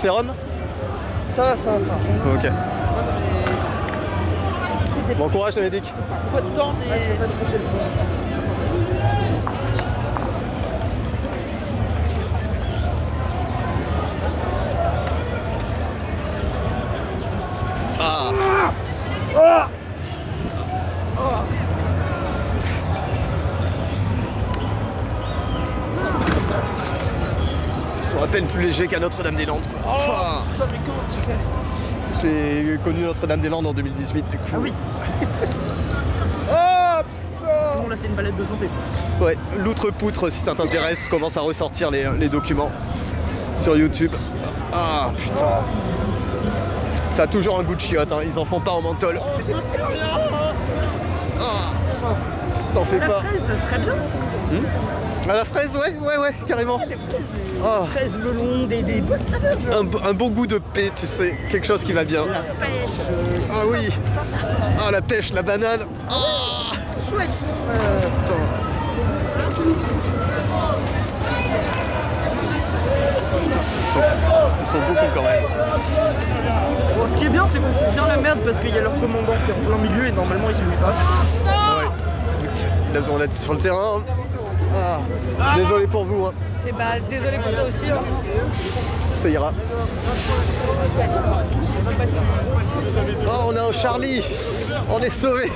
sérum ça va, ça va, ça. Ok. Bon courage, le médic. Pas de temps, mais. Ils sont à peine plus légers qu'à Notre-Dame-des-Landes. quoi. Pouah. Ça, mais comment tu fais J'ai connu Notre-Dame-des-Landes en 2018 du coup. Ah oui. Oh putain Sinon, là, c'est une balade de santé. Ouais, l'outre-poutre, si ça t'intéresse, commence à ressortir les, les documents sur YouTube. Ah putain. Ça a toujours un goût de chiotte, hein. ils en font pas en menthol. Ah. T'en fais La pas. fraise, ça serait bien. À la fraise, ouais, ouais, ouais, carrément. Melon, des, des bonnes saveurs. genre. un, un bon goût de paix, tu sais, quelque chose qui va bien. La pêche. Ah oui. Ah la pêche, la banane. Chouette. Euh, Putain. Putain, ils sont, ils sont beaucoup quand même. Bon, ce qui est bien, c'est qu'on fout bien la merde parce qu'il y a leur commandant qui est en plein milieu et normalement il se pas. Ouais. Il a besoin d'être sur le terrain. Ah, désolé pour vous, hein. C'est bah désolé pour toi aussi. hein. ça ira. Oh, on a un Charlie On est sauvé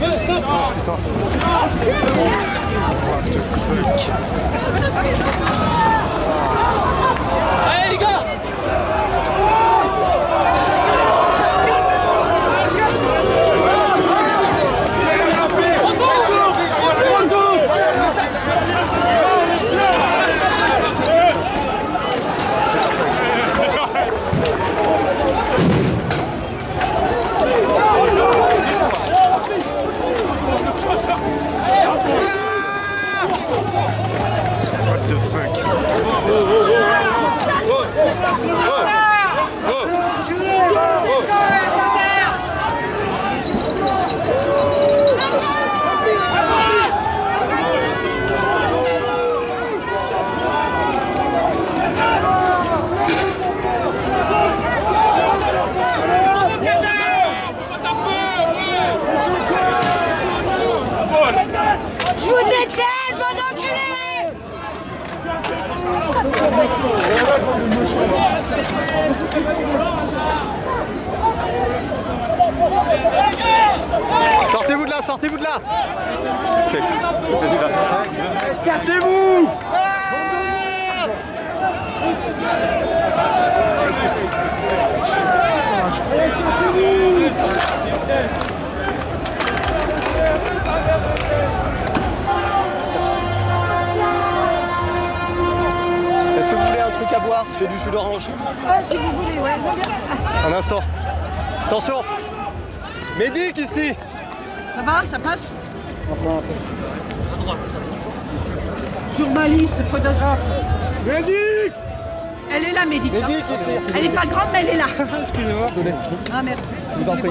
Oh putain. Oh, what the fuck Sortez-vous de là, sortez-vous de là. Ok, vas-y, vas. Cassez-vous. Est-ce à boire J'ai du jus d'orange. Ah, si vous voulez, ouais. Un instant. Attention Médic ici Ça va, ça passe Journaliste, photographe. Médic Elle est là, Médic. ici Elle est pas grande, mais elle est là. Excusez-moi. Désolé. Ah, merci. vous en voulez prie.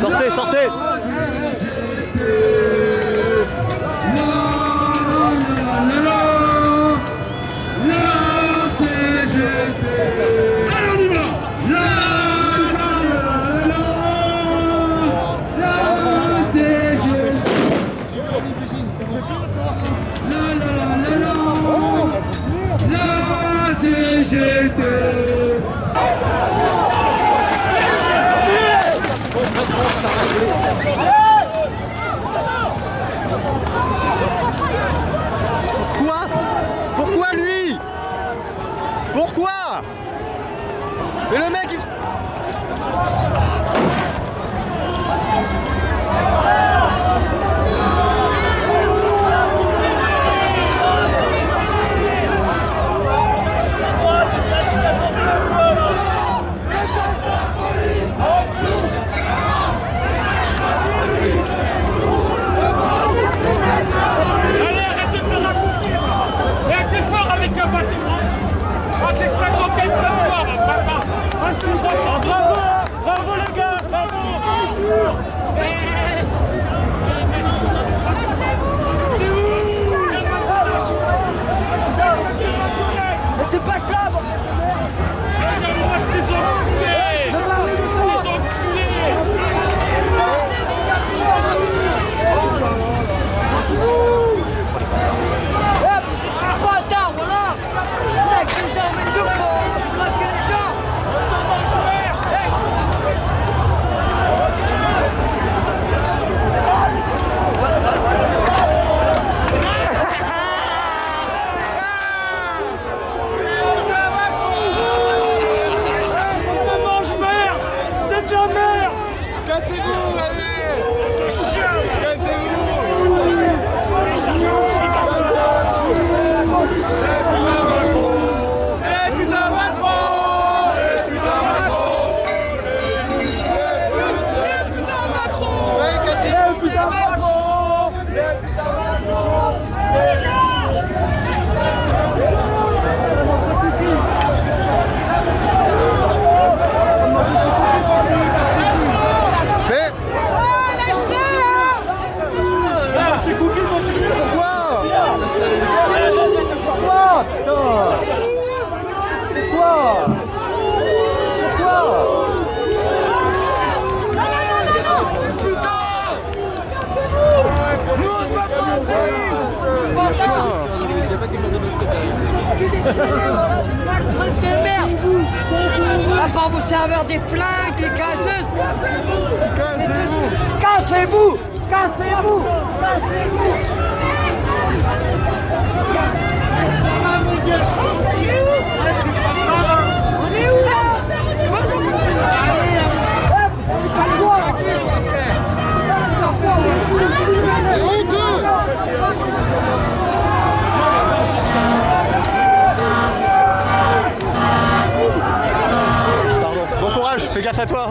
Sortez, sortez Truc de merde À part vos serveurs des plaques, les gazeuses Cassez-vous Cassez-vous Cassez-vous On Bon courage, fais gaffe à toi.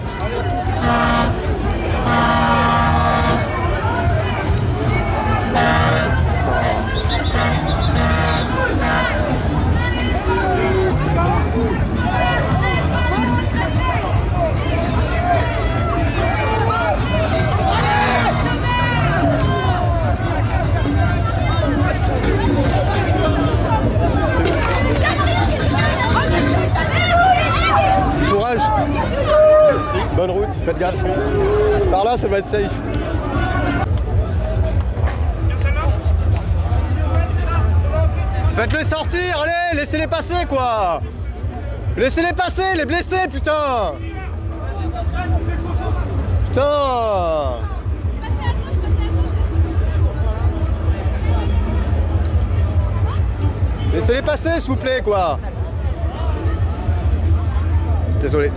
Route, faites gaffe. Par là, ça va être safe. Faites-le sortir, allez, laissez-les passer quoi Laissez-les passer, les blessés, putain Putain Laissez-les passer, s'il vous plaît, quoi Désolé.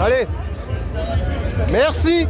Allez. Merci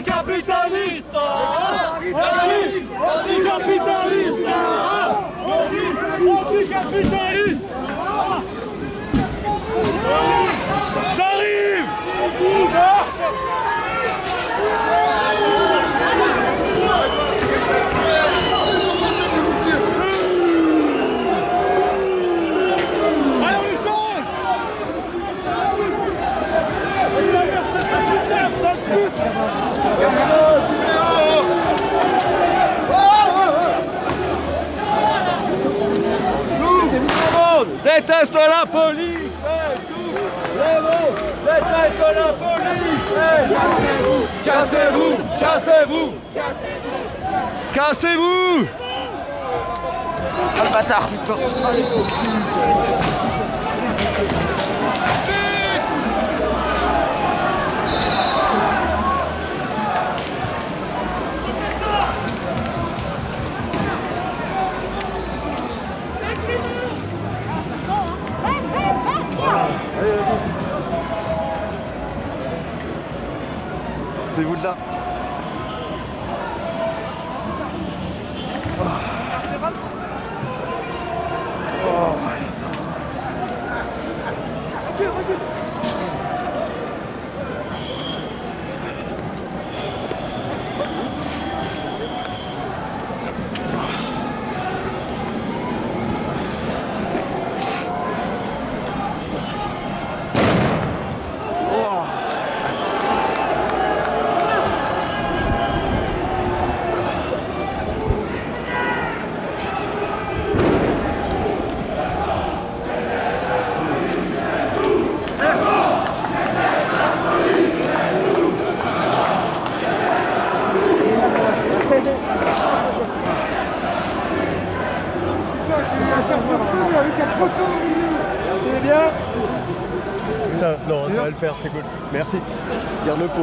Anticapitaliste Anticapitaliste Anticapitaliste Ça arrive Allez, on les change La police. Cassez-vous. Cassez-vous. Cassez-vous. Cassez-vous. C'est vous de là. Ça, non, ça va le faire, c'est cool. Merci. Garde-le pour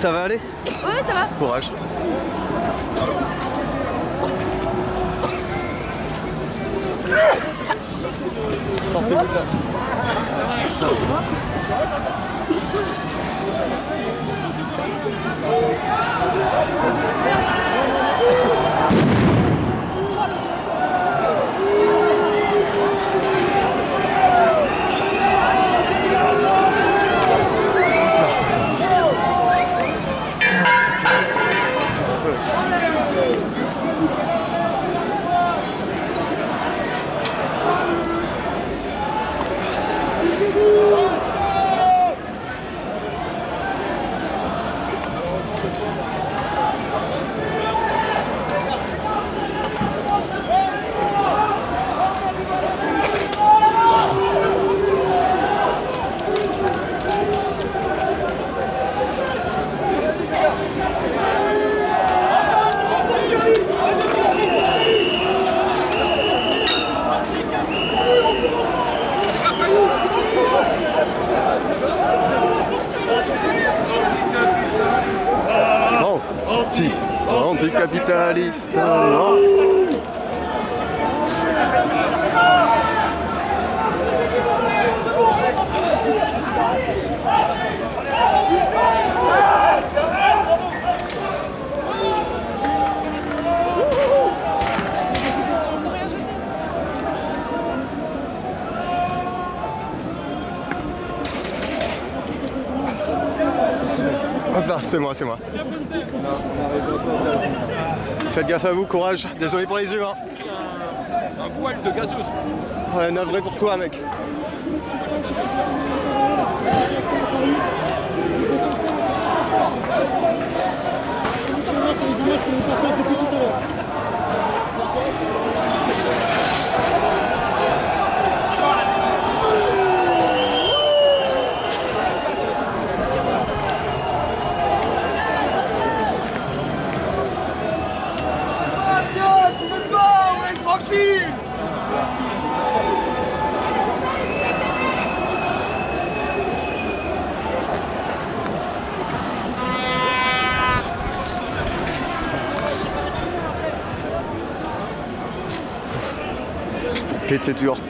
Ça va aller Ouais, ça va. Courage. Sortez-vous là. Putain. Anticapitaliste. C'est moi, c'est moi. Faites gaffe à vous, courage. Désolé pour les yeux. Hein. Un voile de gazeuse. Ouais, navré pour toi, mec. Ah tiens, tu veux pas, ouais, tranquille Péter du hors-pis.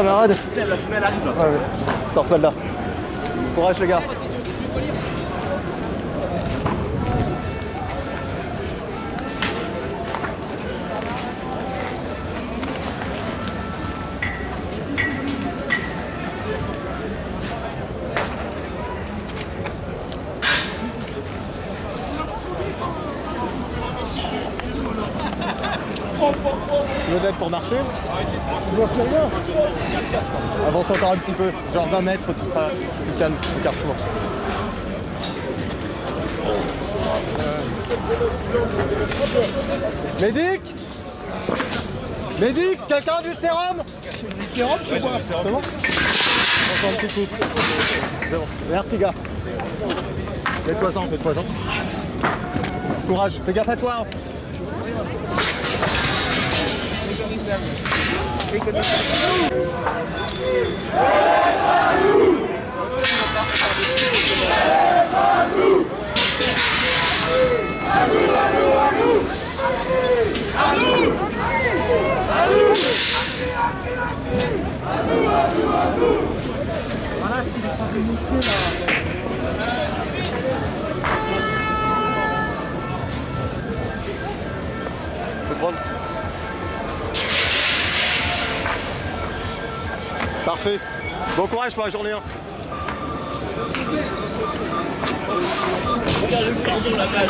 Ça va les camarades Ouais, ouais. Sors-toi de là. Courage les gars. avance encore un petit peu, genre 20 mètres, tout seras plus calme au carrefour. Médic Médic Quelqu'un a du sérum Du sérum, tu vois C'est bon Encore un petit coup. C'est bon. Merci, gars. Fais-toi en, fais-toi en. Courage, fais gaffe à toi. Hein. Good one. Parfait. Bon courage pour la journée. Hein. Regarde le de la plage.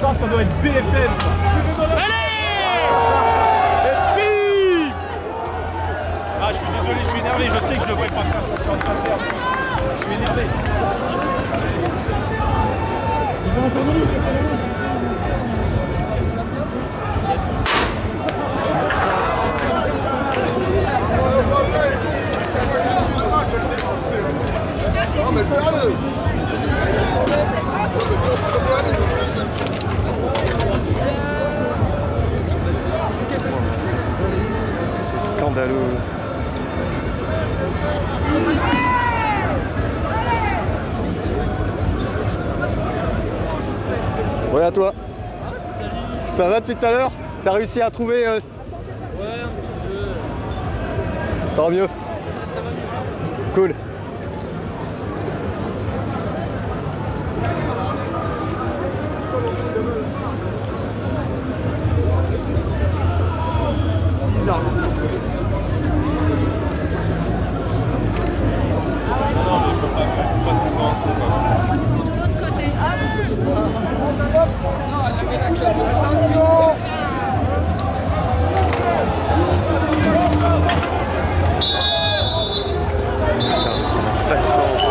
Ça, ça doit être BFM ça. Et bim Ah, je suis désolé, je suis énervé, je sais que je devrais pas faire ce que je suis en train de faire. Je suis énervé. Non mais sérieux Scandaleux. Ouais à toi. Ça va depuis tout à l'heure? T'as réussi à trouver euh, Ouais, un petit peu. Tant mieux. Ça va mieux. Cool. De l'autre côté. Pas de sens.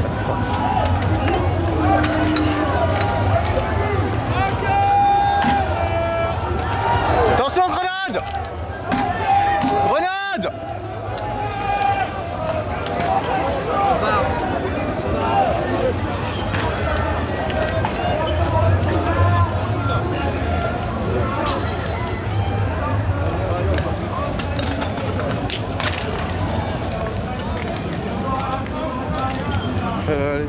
Pas de sens. Attention, grenade Grenade Euh, allez.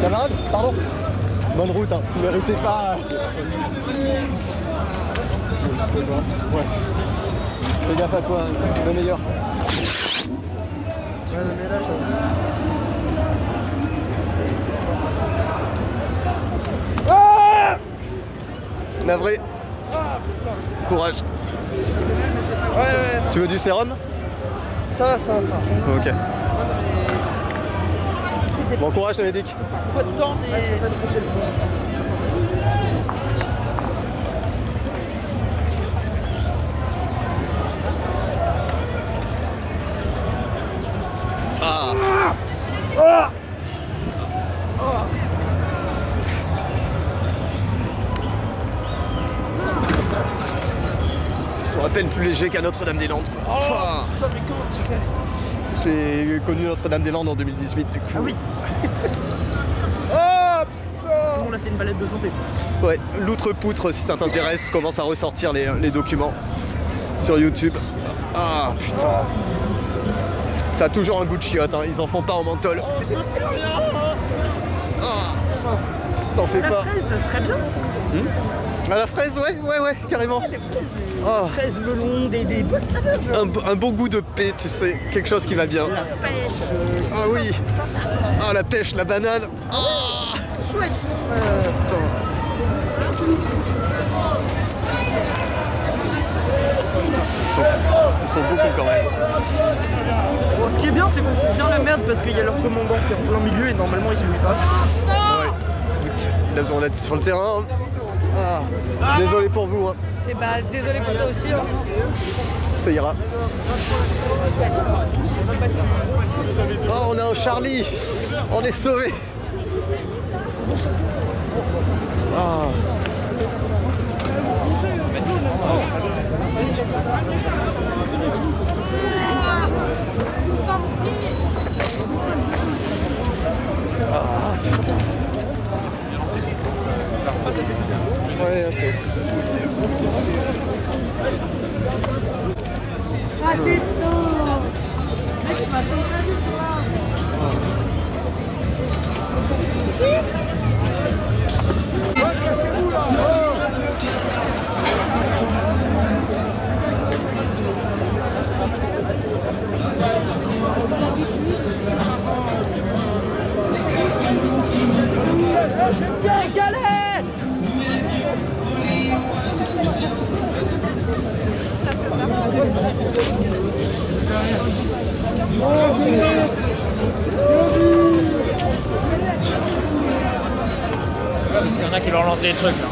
Camarade, pardon Bonne route, hein. Ne méritez pas. Ouais. Fais gaffe à toi, le meilleur. Ah Navré. Courage. Ouais, ouais, Tu veux du sérum? Ça va, ça va, ça. Ok. Bon courage le médic. Pas de temps, mais. Ils sont à qu'à Notre-Dame-des-Landes quoi. Pouah. Ça, mais comment tu fais J'ai connu Notre-Dame-des-Landes en 2018 du coup. Ah oui Oh putain Sinon, là, c'est une balade de santé. Ouais, l'outre-poutre si ça t'intéresse commence à ressortir les, les documents sur YouTube. Ah putain. Ça a toujours un goût de chiotte, hein. ils en font pas en menthol. Ah. T'en fais La pas. fraise, ça serait bien. À la fraise, ouais, ouais, ouais, carrément. Ah, Fraise, melon, des, des bonnes saveurs. un, un bon goût de paix, tu sais, quelque chose qui va bien. La pêche. Ah oui Ah la pêche, la banane Chouette. Euh, Putain. Putain, ils sont, ils sont beaucoup quand même. Bon, ce qui est bien, c'est qu'on fout bien la merde parce qu'il y a leur commandant qui est en plein milieu et normalement il se mouille pas. Ouais. Il a besoin d'être sur le terrain. Désolé pour vous, hein. C'est bah désolé pour toi aussi. Hein. ça ira. Oh, on a un Charlie On est sauvé Ah. Ah, putain. Ouais, c'est... leur lance des trucs là.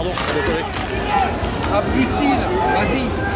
Pardon, désolé. Abrutil, vas-y.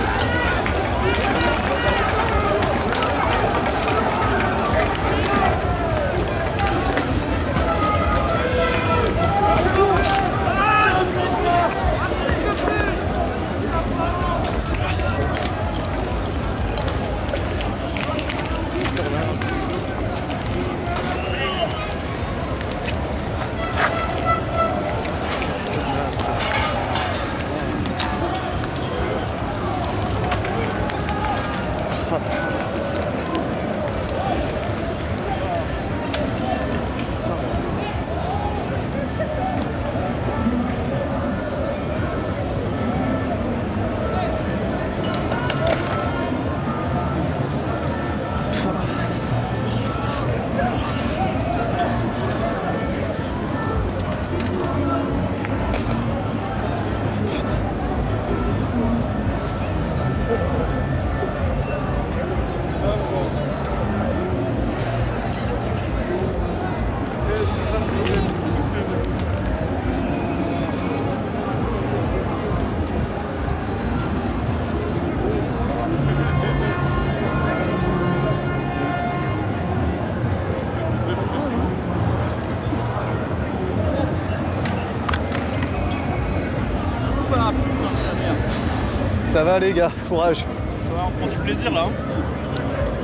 Ça va les gars, courage. on prend du plaisir là.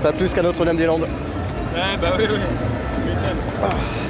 Pas plus qu'à Notre-Dame-des-Landes. Ouais, bah oui, oui. Sortez-vous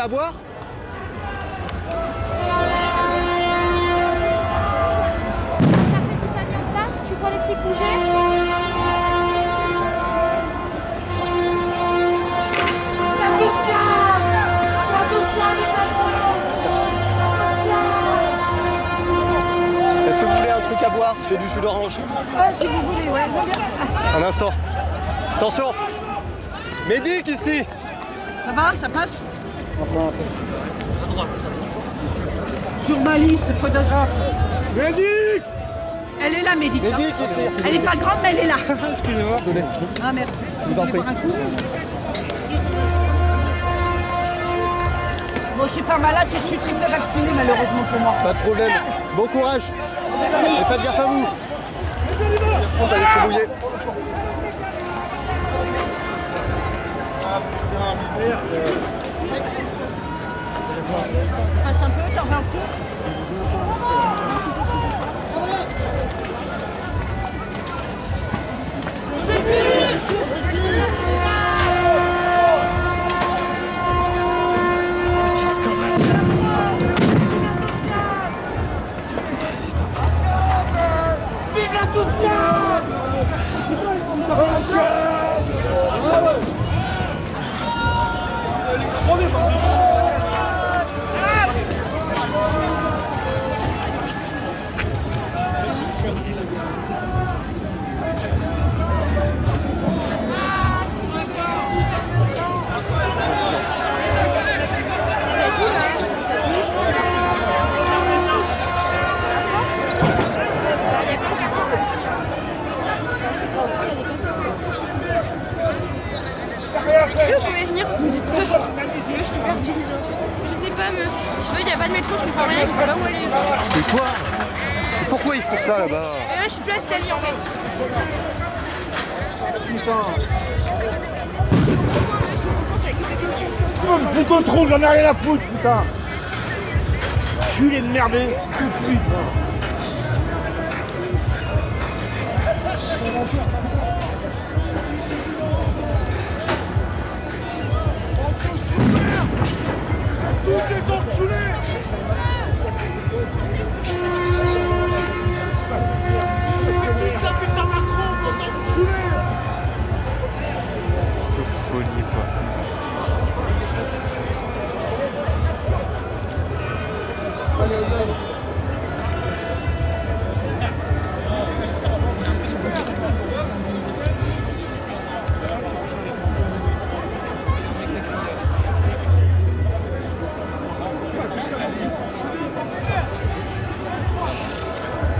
à boire Bon, je suis pas malade, je suis triple vacciné malheureusement pour moi. Pas de problème. Bon courage. Et faites gaffe à vous. On va aller Passe un peu, t'en veux un coup? On est parti Je sais pas, meuf. Il n'y a pas de métro, je comprends rien, je sais pas où aller. Mais quoi? Pourquoi ils font ça là-bas? Je suis place Italie en fait. Putain. Putain, trop, j'en ai rien à foutre, putain. Culé de merdé, tout de suite. Hein.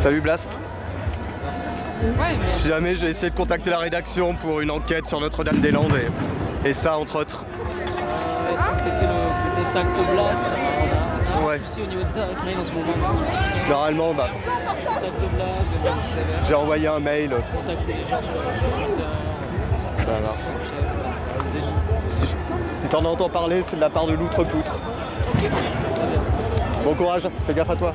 Salut Blast. Si jamais j'ai essayé de contacter la rédaction pour une enquête sur Notre-Dame-des-Landes et, et ça entre autres. Le contact blast. Ouais. un souci au niveau de ta mail en ce moment. Normalement, bah, j'ai envoyé un mail. contacter les gens sur sur Twitter. Ça va. Si, si t'en entends parler, c'est de la part de l'outre-poutre. Bon courage, fais gaffe à toi.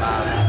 Ah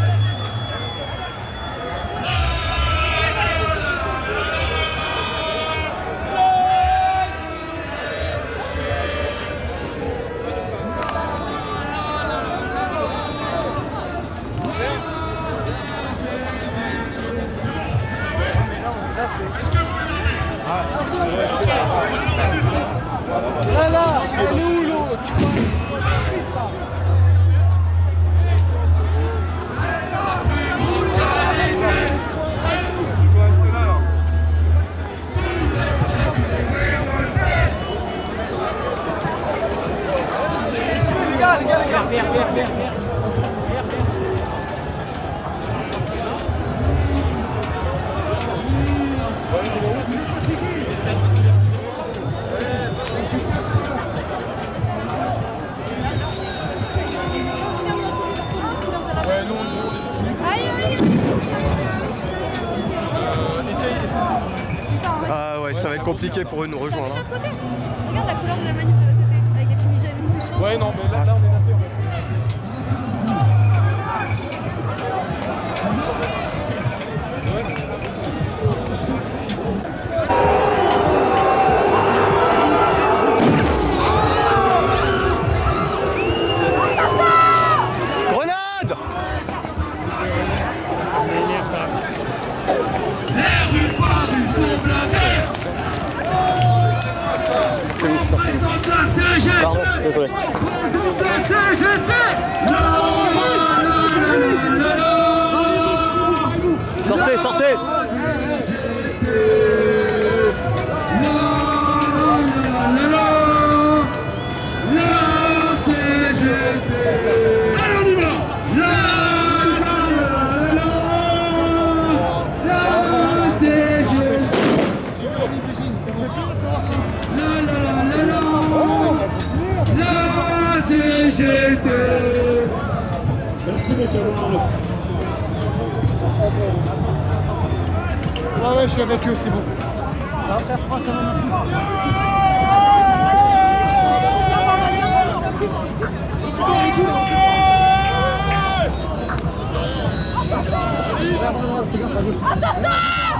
Ouais, ouais, je suis avec eux, c'est bon.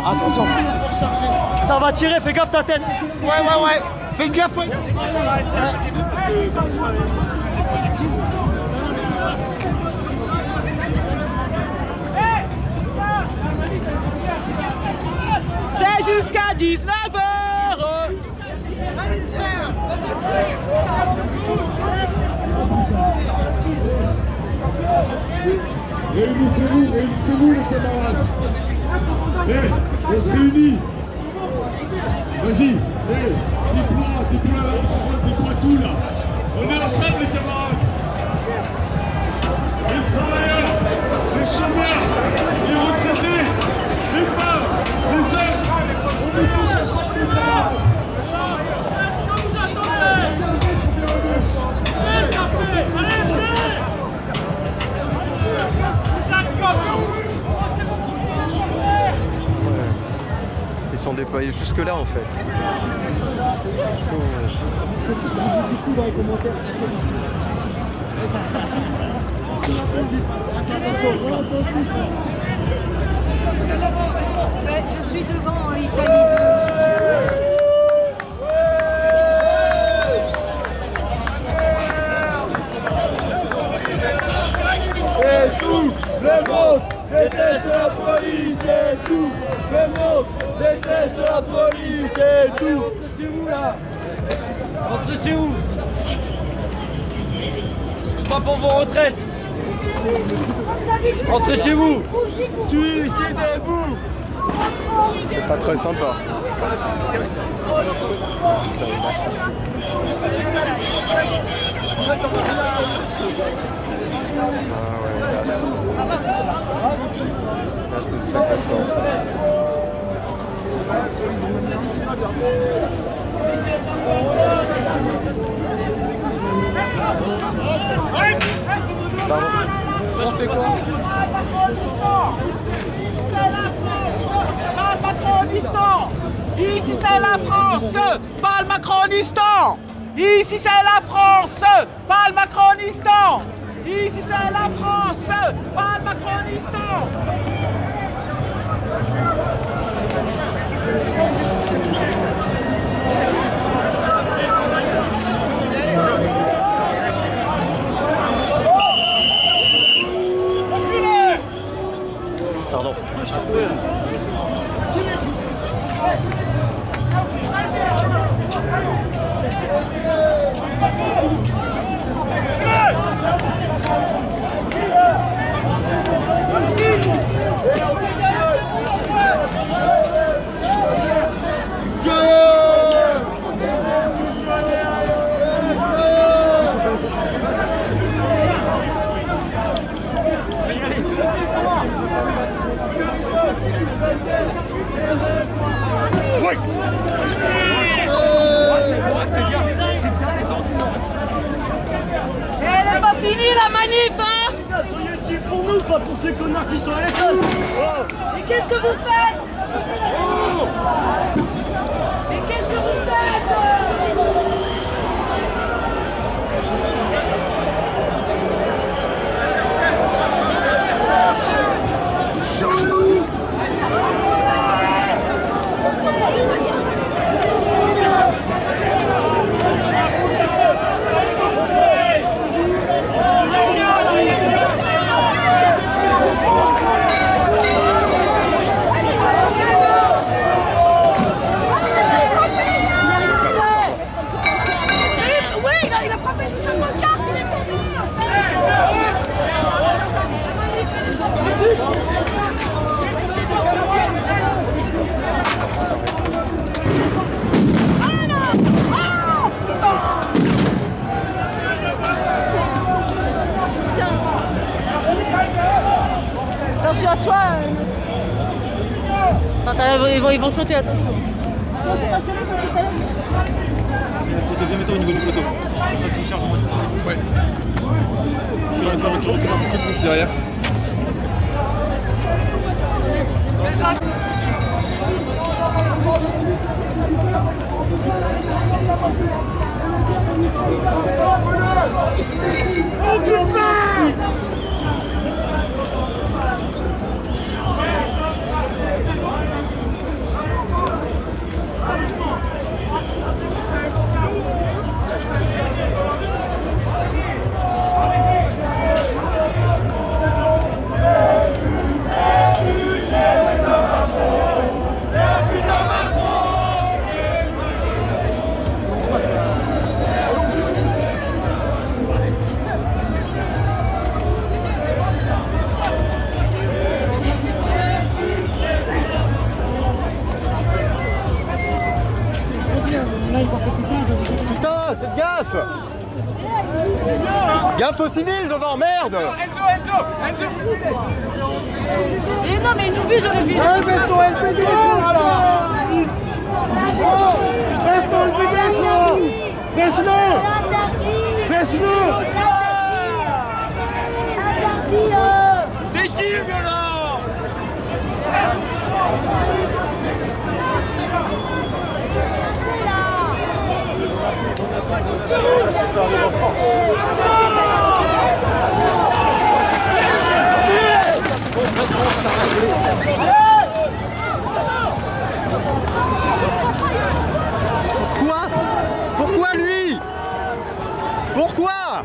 Attention. Ça va tirer, fais gaffe ta tête. Ouais, ouais, ouais. Fais gaffe, ouais. Jusqu'à 19h Réunissez-vous, réunissez-vous les camarades. Eh, on se réunit. Vas-y, eh, parole, dis-moi tout là. On est ensemble les camarades. Les travailleurs, les chômeurs, les retraités, les. Ils sont déployés jusque là en fait. Je suis devant en Italie 2. Et tout le monde déteste la police et tout le monde déteste la police et tout. Rentrez chez vous là Rentrez chez vous Pas pour vos retraites Rentrez chez vous Suicidez-vous C'est pas très sympa. Putain, il a six. Ah ouais, Las. Las d'une sacrée force. Moi je fais quoi Ici c'est la France. Pas le Macronistan. Ici c'est la France. Pas le Macronistan. Ici c'est la France. Pas le Macronistan Pardon. Elle est pas finie la manif, hein Soyez utile pour ces connards qui sont à l'étage. Mais qu'est-ce que vous faites? Mais qu'est-ce que vous faites? Toi, toi. euh, Attends, ils vont, ils vont sauter, attends. Deuxième état au niveau du poteau. Ça, c'est une charge en. Ouais. Recule, recule, recule, recule, recule, je suis derrière. Putain, Gaffe aux civils devant, merde Enzo, Enzo, Enzo. Et non, mais ils nous visent, on les vise. C'est qui le violent Pourquoi Pourquoi lui Pourquoi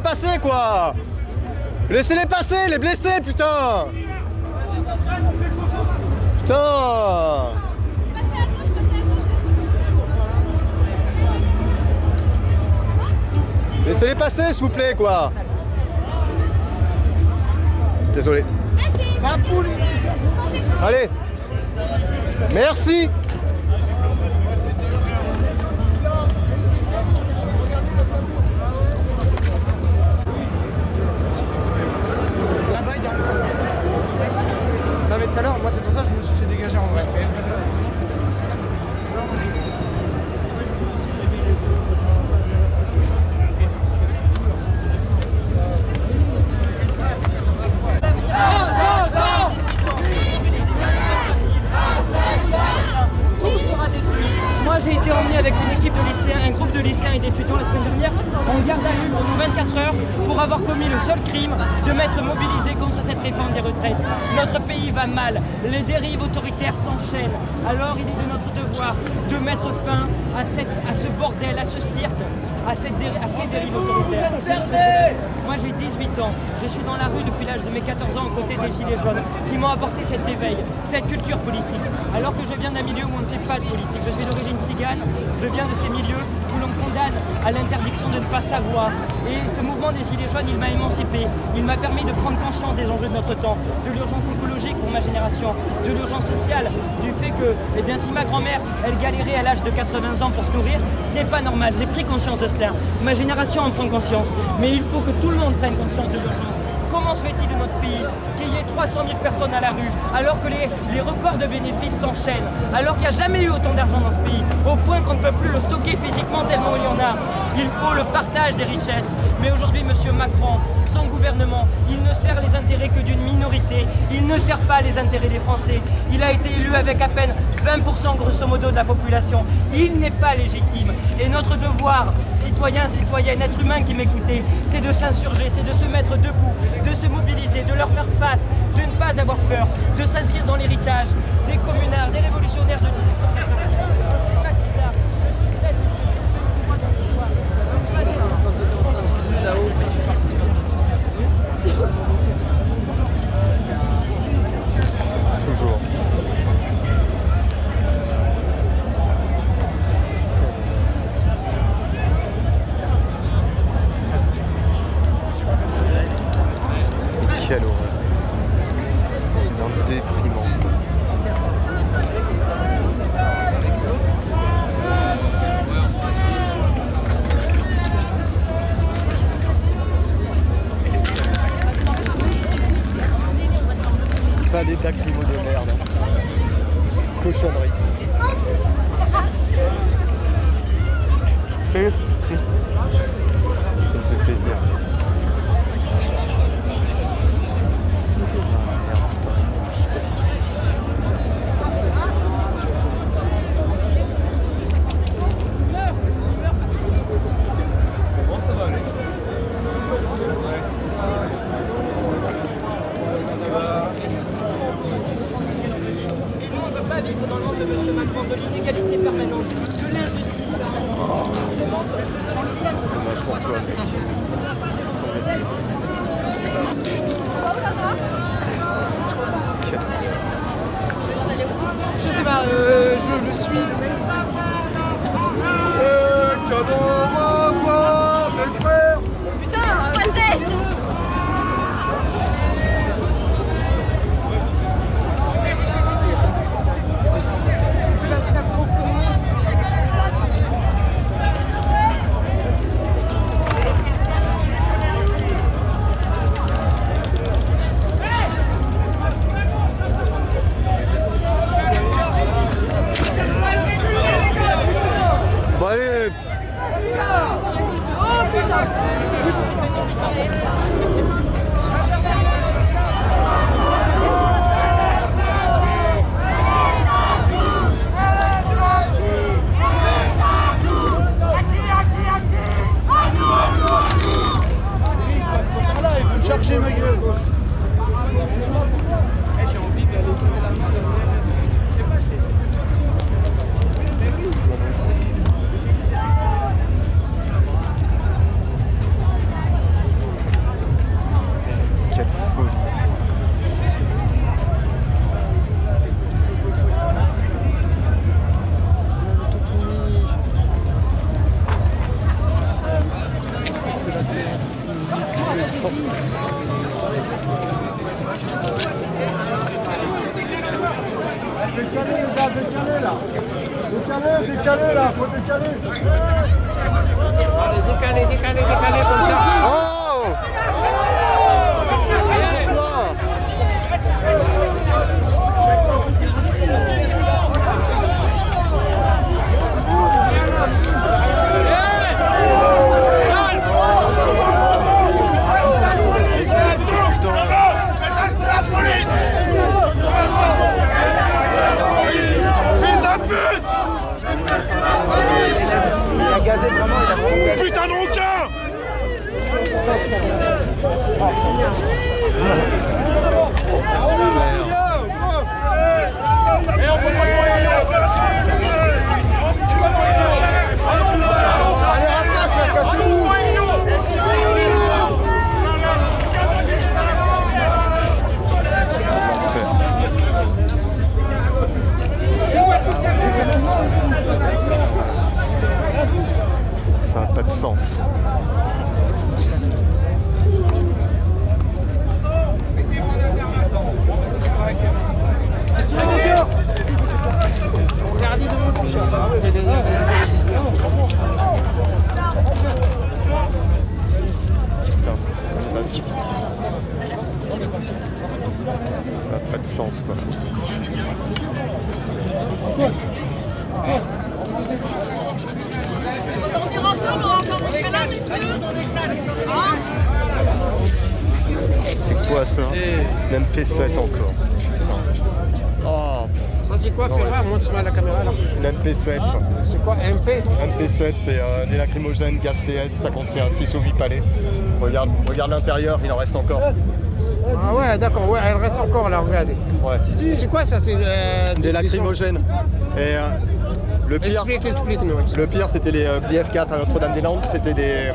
Laissez-les passer, quoi. Laissez-les passer, les blessés, putain. Putain. Laissez-les passer, s'il vous plaît, quoi. Désolé. Allez. Merci. retraites. Notre pays va mal, les dérives autoritaires s'enchaînent. Alors il est de notre devoir de mettre fin à, cette, à ce bordel, à ce cirque, à, cette à ces dérives autoritaires. Moi j'ai 18 ans, je suis dans la rue depuis l'âge de mes 14 ans aux côtés des Gilets jaunes qui m'ont apporté cet éveil, cette culture politique. Alors que je viens d'un milieu où on ne fait pas de politique, je suis d'origine cigane, je viens de ces milieux où l'on condamne à l'interdiction de ne pas savoir, et ce mouvement des Gilets jaunes, il m'a émancipé, il m'a permis de prendre conscience des enjeux de notre temps, de l'urgence écologique pour ma génération, de l'urgence sociale, du fait que, eh si ma grand-mère, elle galérait à l'âge de 80 ans pour se nourrir, ce n'est pas normal, j'ai pris conscience de cela. Ma génération en prend conscience, mais il faut que tout le monde prenne conscience de l'urgence. Fait-il de notre pays qu'il y ait 300 000 personnes à la rue, alors que les, les records de bénéfices s'enchaînent, alors qu'il n'y a jamais eu autant d'argent dans ce pays, au point qu'on ne peut plus le stocker physiquement tellement il y en a Il faut le partage des richesses. Mais aujourd'hui, M. Macron, son gouvernement, il ne sert les intérêts que d'une minorité, il ne sert pas les intérêts des Français. Il a été élu avec à peine 20% grosso modo de la population. Il n'est pas légitime. Et notre devoir, citoyens, citoyennes, êtres humains qui m'écoutez, c'est de s'insurger, c'est de se mettre debout, de se mobiliser, de leur faire face, de ne pas avoir peur, de s'inscrire dans l'héritage des communards, des révolutionnaires de l'intérieur, il en reste encore. Ah ouais, d'accord, ouais, elle reste encore là, regardez. Ouais. C'est quoi ça C'est euh, Des lacrymogènes. Et euh, le pire, Explique, le pire c'était les euh, BF4 à Notre-Dame-des-Landes, c'était des,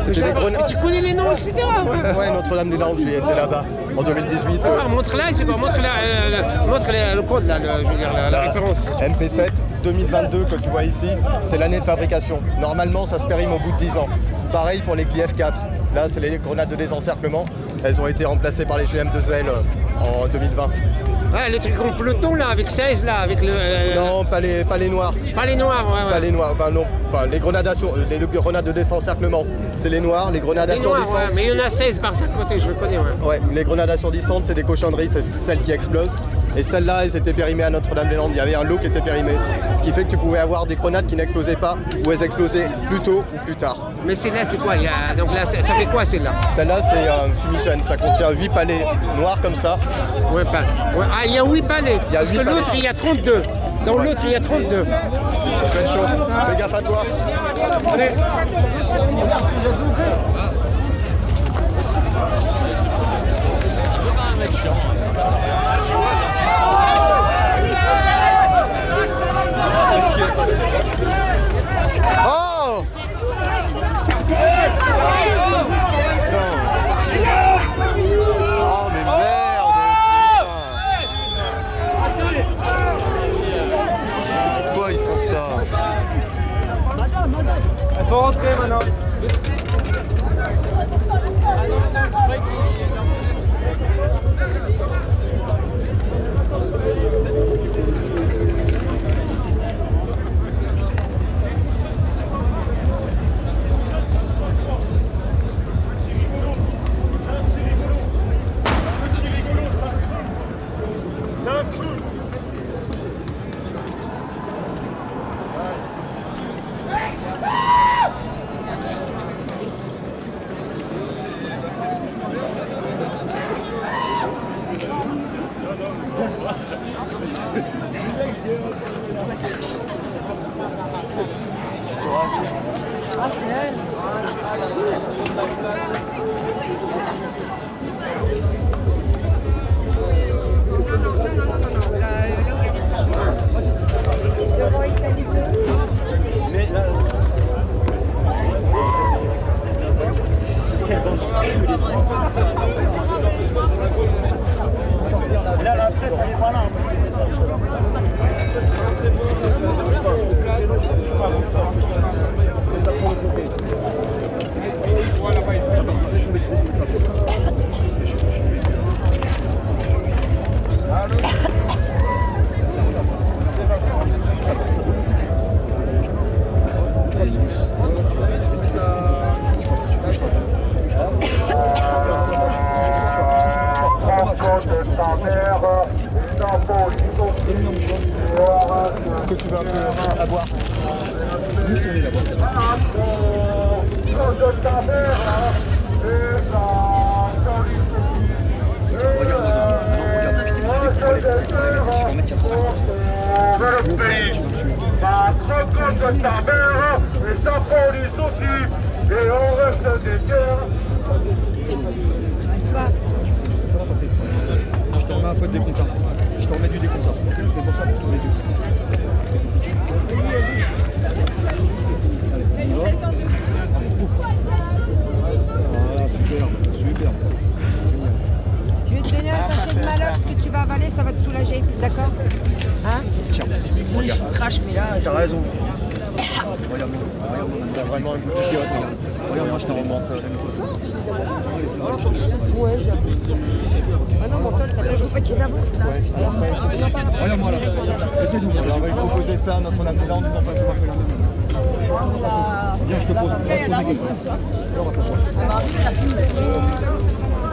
c'était des grenades. Tu connais les noms, etc. Ouais. Ouais, Notre-Dame-des-Landes, j'ai été là-bas en 2018. euh, Ah, montre là, c'est quoi Montre là, le- montre le, le code là, le- je veux dire, la, référence. MP7 2022 que tu vois ici, c'est l'année de fabrication. Normalement, ça se périme au bout de 10 ans. Pareil pour les Clif 4. Là, c'est les grenades de désencerclement. Elles ont été remplacées par les GM2L en 2020. Ouais, le truc en peloton là, avec 16 là, avec le. euh, Non, pas les, pas les noirs. Pas les noirs, ouais, ouais. Pas les noirs, enfin non. Enfin, les grenades, assur- les grenades de désencerclement, c'est les noirs. Les grenades Les noirs, ouais, mais il y en a 16 par chaque côté, je le connais, ouais. Ouais, les grenades assourdissantes, c'est des cochonneries, c'est celles qui explosent. Et celles-là, elles étaient périmées à Notre-Dame-des-Landes. Il y avait un lot qui était périmé. Ce qui fait que tu pouvais avoir des grenades qui n'explosaient pas ou elles explosaient plus tôt ou plus tard. Mais celle-là, c'est quoi il y a... Donc là, ça fait quoi celle-là? Celle-là, c'est un fumigène. Ça contient 8 palets noirs comme ça. Ouais, pas. ouais, Ah, il y a 8 palais. A Parce que l'autre, il y a 32. Dans Ouais. l'autre, il y a 32. Fais chaud. Fais gaffe à toi. Oh Oh mais merde Pourquoi ils font ça Il faut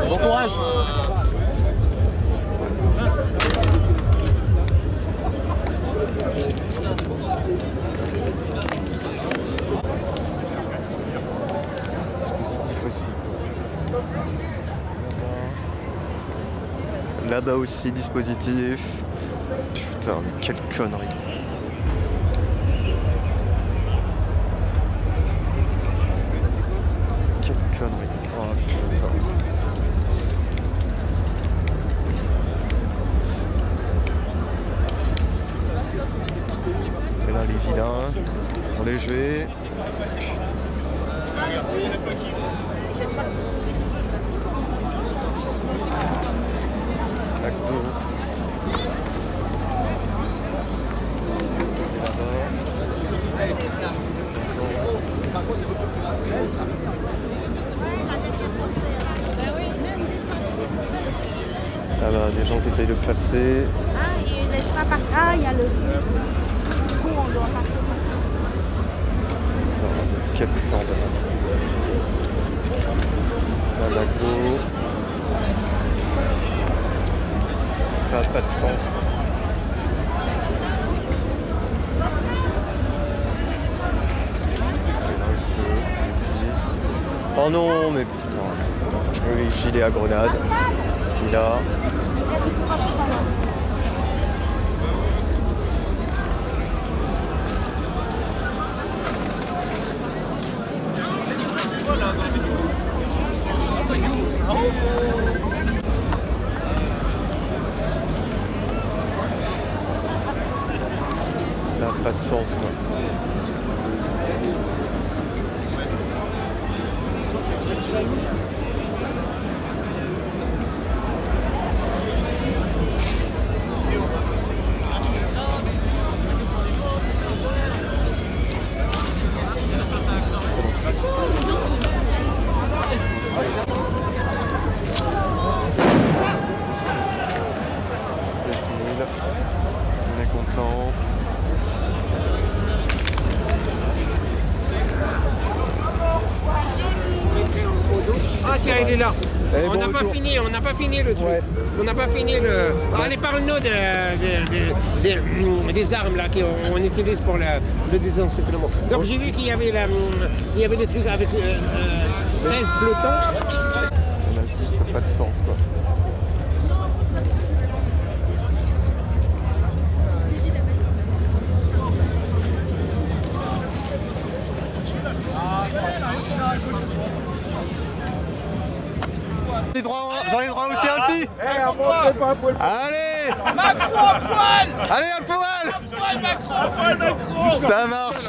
Bon courage. Là-bas aussi, dispositif. Putain, mais quelle connerie. Quelle connerie. Oh putain. Et là, les vilains, on les jouer. Acte 2. Des gens qui essayent de passer. Ah, il laissera partir. Ah, il y a le. Du coup, on doit passer. Putain, quel scandale. La McDo. Putain. Ça n'a pas de sens. Oh non, mais putain. Oui, gilet à grenade. Puis là. Ça n'a pas de sens quoi. On est content. Ah tiens, il est là. Eh, on bon n'a pas retour. fini, on n'a pas fini le truc. Ouais. On n'a pas fini le. Allez, parle-nous de- de- de- de- des armes là qu'on utilise pour le, le désencerclement. Donc j'ai vu qu'il y avait la, il y avait des trucs avec euh, euh, 16 pelotons. Allez Macron à poil. Allez un poil. Poil Macron. Poil Macron. Ça marche